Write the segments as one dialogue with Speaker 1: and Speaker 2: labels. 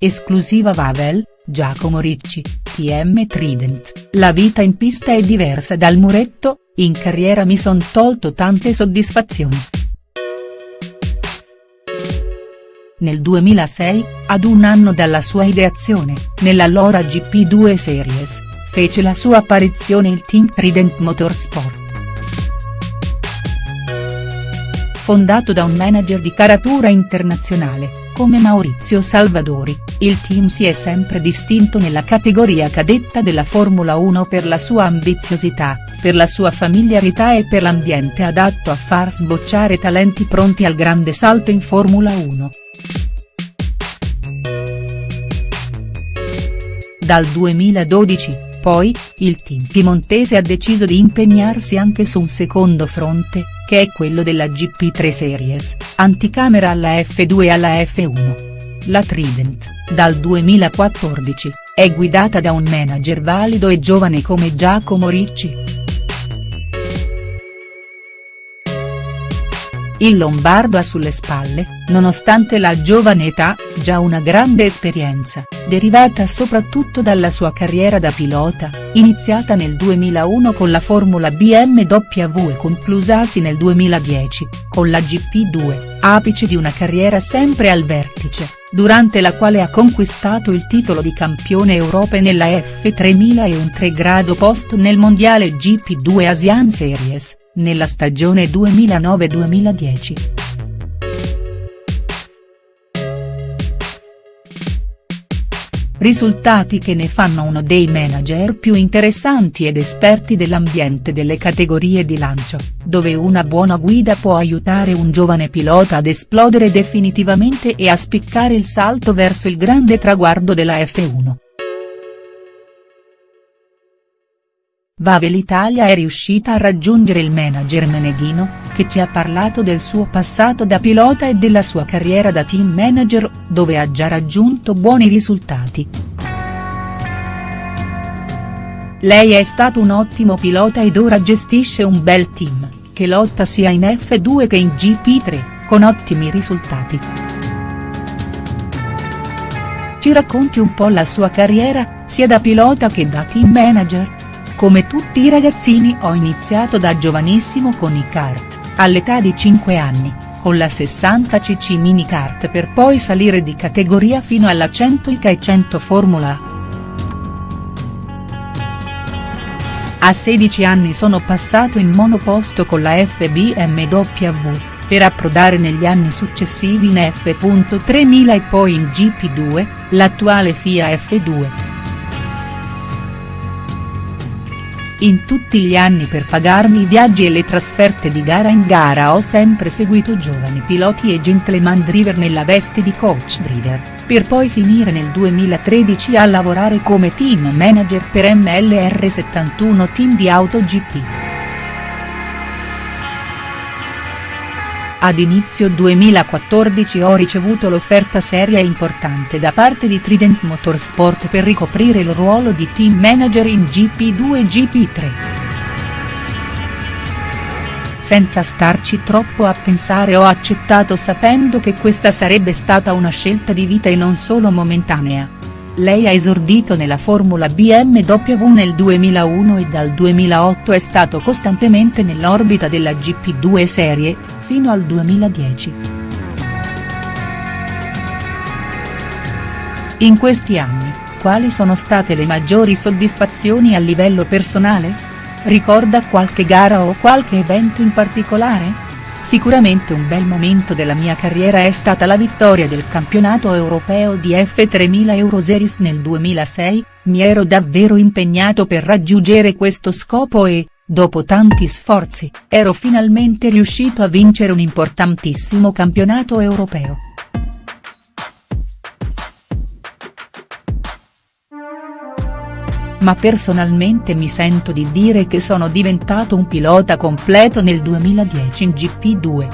Speaker 1: esclusiva Vavel, Giacomo Ricci, TM Trident. La vita in pista è diversa dal muretto, in carriera mi son tolto tante soddisfazioni. Nel 2006, ad un anno dalla sua ideazione, nell'allora GP2 Series, fece la sua apparizione il team Trident Motorsport. Fondato da un manager di caratura internazionale, come Maurizio Salvadori, il team si è sempre distinto nella categoria cadetta della Formula 1 per la sua ambiziosità, per la sua familiarità e per l'ambiente adatto a far sbocciare talenti pronti al grande salto in Formula 1. Dal 2012, poi, il team piemontese ha deciso di impegnarsi anche su un secondo fronte, che è quello della GP3 Series, anticamera alla F2 e alla F1. La Trident, dal 2014, è guidata da un manager valido e giovane come Giacomo Ricci. Il Lombardo ha sulle spalle, nonostante la giovane età, già una grande esperienza, derivata soprattutto dalla sua carriera da pilota, iniziata nel 2001 con la Formula BMW e conclusasi nel 2010, con la GP2, apice di una carriera sempre al vertice, durante la quale ha conquistato il titolo di campione Europa nella F3000 e un 3 grado posto nel mondiale GP2 Asian Series nella stagione 2009-2010. Risultati che ne fanno uno dei manager più interessanti ed esperti dell'ambiente delle categorie di lancio, dove una buona guida può aiutare un giovane pilota ad esplodere definitivamente e a spiccare il salto verso il grande traguardo della F1. Vavel Italia è riuscita a raggiungere il manager Meneghino, che ci ha parlato del suo passato da pilota e della sua carriera da team manager, dove ha già raggiunto buoni risultati. Lei è stato un ottimo pilota ed ora gestisce un bel team, che lotta sia in F2 che in GP3, con ottimi risultati. Ci racconti un po' la sua carriera, sia da pilota che da team manager?. Come tutti i ragazzini ho iniziato da giovanissimo con i kart, all'età di 5 anni, con la 60cc mini kart per poi salire di categoria fino alla 100 ICA e 100 Formula A 16 anni sono passato in monoposto con la FBMW, per approdare negli anni successivi in F.3000 e poi in GP2, l'attuale FIA F2. In tutti gli anni per pagarmi i viaggi e le trasferte di gara in gara ho sempre seguito giovani piloti e gentleman driver nella veste di coach driver, per poi finire nel 2013 a lavorare come team manager per MLR71 Team di AutoGP. Ad inizio 2014 ho ricevuto l'offerta seria e importante da parte di Trident Motorsport per ricoprire il ruolo di team manager in GP2 e GP3. Senza starci troppo a pensare ho accettato sapendo che questa sarebbe stata una scelta di vita e non solo momentanea. Lei ha esordito nella Formula BMW nel 2001 e dal 2008 è stato costantemente nell'orbita della GP2 Serie, fino al 2010. In questi anni, quali sono state le maggiori soddisfazioni a livello personale? Ricorda qualche gara o qualche evento in particolare?. Sicuramente un bel momento della mia carriera è stata la vittoria del campionato europeo di F3000 Euroseries nel 2006, mi ero davvero impegnato per raggiungere questo scopo e, dopo tanti sforzi, ero finalmente riuscito a vincere un importantissimo campionato europeo. Ma personalmente mi sento di dire che sono diventato un pilota completo nel 2010 in GP2.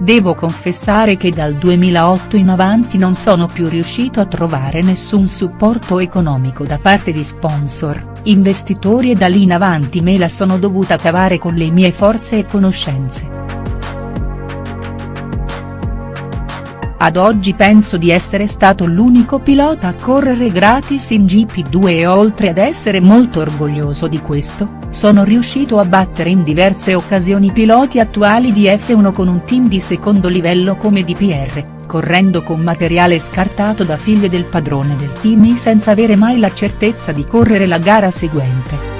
Speaker 1: Devo confessare che dal 2008 in avanti non sono più riuscito a trovare nessun supporto economico da parte di sponsor, investitori e da lì in avanti me la sono dovuta cavare con le mie forze e conoscenze. Ad oggi penso di essere stato l'unico pilota a correre gratis in GP2 e oltre ad essere molto orgoglioso di questo, sono riuscito a battere in diverse occasioni piloti attuali di F1 con un team di secondo livello come DPR, correndo con materiale scartato da figlio del padrone del team senza avere mai la certezza di correre la gara seguente.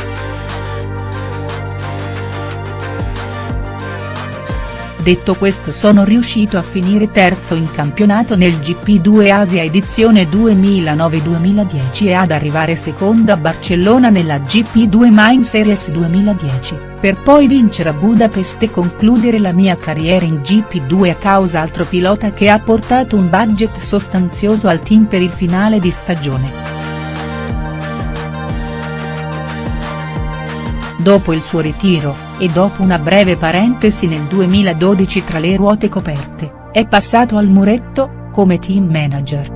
Speaker 1: Detto questo sono riuscito a finire terzo in campionato nel GP2 Asia edizione 2009-2010 e ad arrivare secondo a Barcellona nella GP2 Main Series 2010, per poi vincere a Budapest e concludere la mia carriera in GP2 a causa altro pilota che ha portato un budget sostanzioso al team per il finale di stagione. Dopo il suo ritiro, e dopo una breve parentesi nel 2012 tra le ruote coperte, è passato al muretto, come team manager.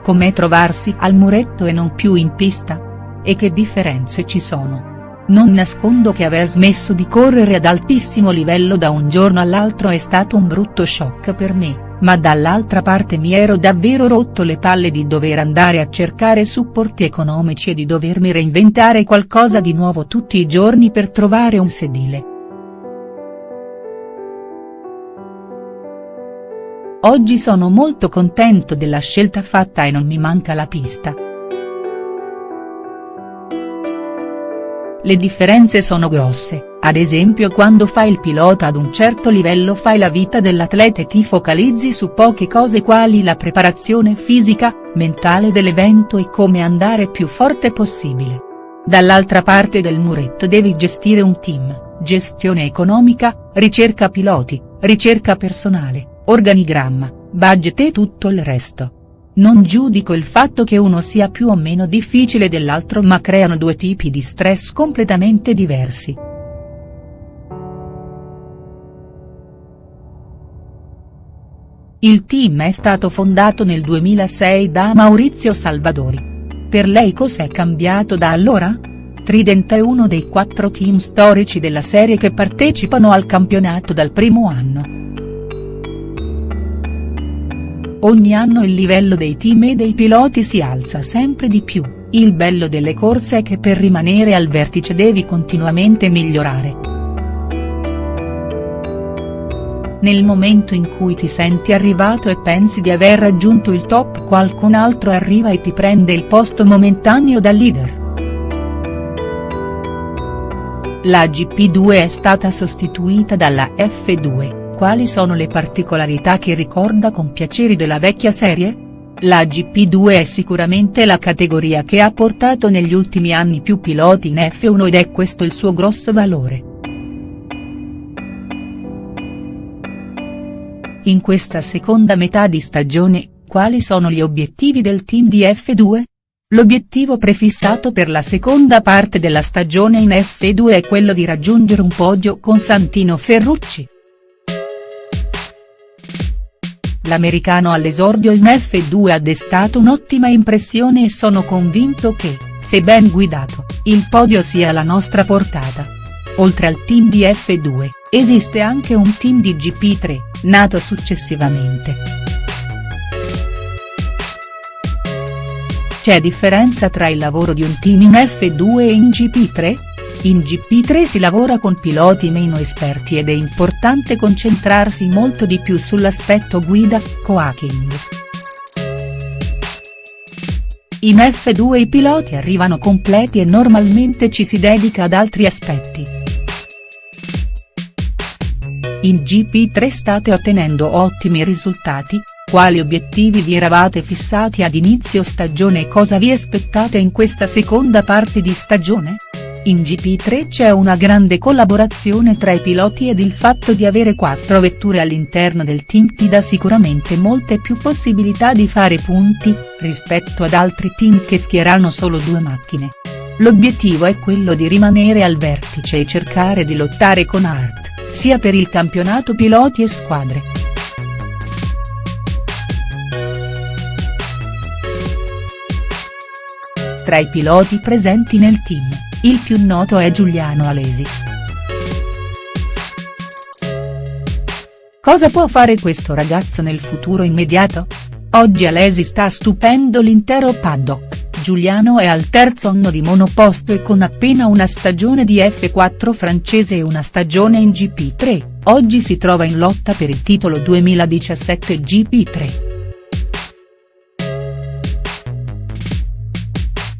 Speaker 1: Com'è trovarsi al muretto e non più in pista? E che differenze ci sono? Non nascondo che aver smesso di correre ad altissimo livello da un giorno all'altro è stato un brutto shock per me ma dall'altra parte mi ero davvero rotto le palle di dover andare a cercare supporti economici e di dovermi reinventare qualcosa di nuovo tutti i giorni per trovare un sedile. Oggi sono molto contento della scelta fatta e non mi manca la pista. Le differenze sono grosse ad esempio quando fai il pilota ad un certo livello fai la vita dell'atleta e ti focalizzi su poche cose quali la preparazione fisica, mentale dell'evento e come andare più forte possibile. Dall'altra parte del muretto devi gestire un team, gestione economica, ricerca piloti, ricerca personale, organigramma, budget e tutto il resto. Non giudico il fatto che uno sia più o meno difficile dell'altro ma creano due tipi di stress completamente diversi. Il team è stato fondato nel 2006 da Maurizio Salvadori. Per lei cos'è cambiato da allora? Trident è uno dei quattro team storici della serie che partecipano al campionato dal primo anno. Ogni anno il livello dei team e dei piloti si alza sempre di più, il bello delle corse è che per rimanere al vertice devi continuamente migliorare. Nel momento in cui ti senti arrivato e pensi di aver raggiunto il top qualcun altro arriva e ti prende il posto momentaneo da leader. La GP2 è stata sostituita dalla F2, quali sono le particolarità che ricorda con piacere della vecchia serie? La GP2 è sicuramente la categoria che ha portato negli ultimi anni più piloti in F1 ed è questo il suo grosso valore. In questa seconda metà di stagione, quali sono gli obiettivi del team di F2? L'obiettivo prefissato per la seconda parte della stagione in F2 è quello di raggiungere un podio con Santino Ferrucci. L'americano all'esordio in F2 ha destato un'ottima impressione e sono convinto che, se ben guidato, il podio sia alla nostra portata. Oltre al team di F2, esiste anche un team di GP3, nato successivamente. C'è differenza tra il lavoro di un team in F2 e in GP3? In GP3 si lavora con piloti meno esperti ed è importante concentrarsi molto di più sull'aspetto guida, coaching. In F2 i piloti arrivano completi e normalmente ci si dedica ad altri aspetti. In GP3 state ottenendo ottimi risultati, quali obiettivi vi eravate fissati ad inizio stagione e cosa vi aspettate in questa seconda parte di stagione? In GP3 c'è una grande collaborazione tra i piloti ed il fatto di avere quattro vetture all'interno del team ti dà sicuramente molte più possibilità di fare punti, rispetto ad altri team che schierano solo due macchine. L'obiettivo è quello di rimanere al vertice e cercare di lottare con Hart sia per il campionato piloti e squadre. Tra i piloti presenti nel team, il più noto è Giuliano Alesi. Cosa può fare questo ragazzo nel futuro immediato? Oggi Alesi sta stupendo l'intero paddock. Giuliano è al terzo anno di monoposto e con appena una stagione di F4 francese e una stagione in GP3, oggi si trova in lotta per il titolo 2017 GP3.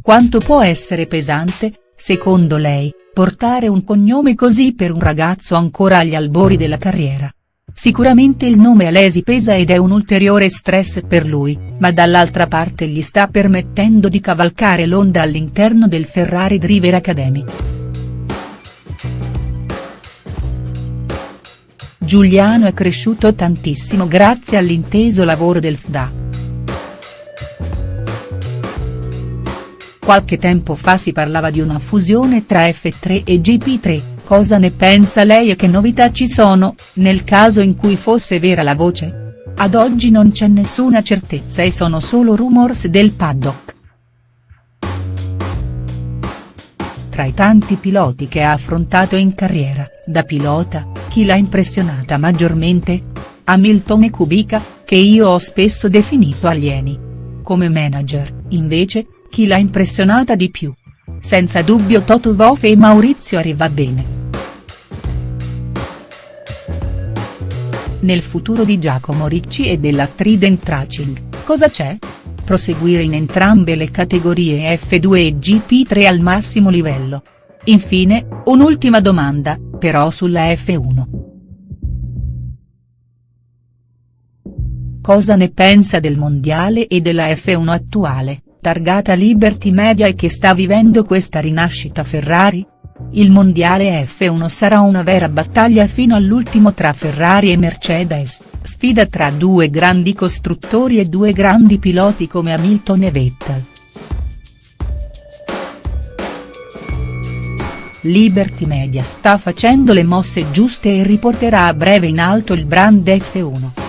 Speaker 1: Quanto può essere pesante, secondo lei, portare un cognome così per un ragazzo ancora agli albori della carriera? Sicuramente il nome Alesi pesa ed è un ulteriore stress per lui, ma dall'altra parte gli sta permettendo di cavalcare l'onda all'interno del Ferrari Driver Academy. Giuliano è cresciuto tantissimo grazie all'inteso lavoro del FDA. Qualche tempo fa si parlava di una fusione tra F3 e GP3, Cosa ne pensa lei e che novità ci sono, nel caso in cui fosse vera la voce? Ad oggi non c'è nessuna certezza e sono solo rumors del paddock. Tra i tanti piloti che ha affrontato in carriera, da pilota, chi l'ha impressionata maggiormente? Hamilton e Kubica, che io ho spesso definito alieni. Come manager, invece, chi l'ha impressionata di più? Senza dubbio Toto Wolff e Maurizio arriva Nel futuro di Giacomo Ricci e della Trident Racing, cosa c'è? Proseguire in entrambe le categorie F2 e GP3 al massimo livello. Infine, un'ultima domanda, però sulla F1. Cosa ne pensa del mondiale e della F1 attuale, targata Liberty Media e che sta vivendo questa rinascita Ferrari? Il mondiale F1 sarà una vera battaglia fino all'ultimo tra Ferrari e Mercedes, sfida tra due grandi costruttori e due grandi piloti come Hamilton e Vettel. Liberty Media sta facendo le mosse giuste e riporterà a breve in alto il brand F1.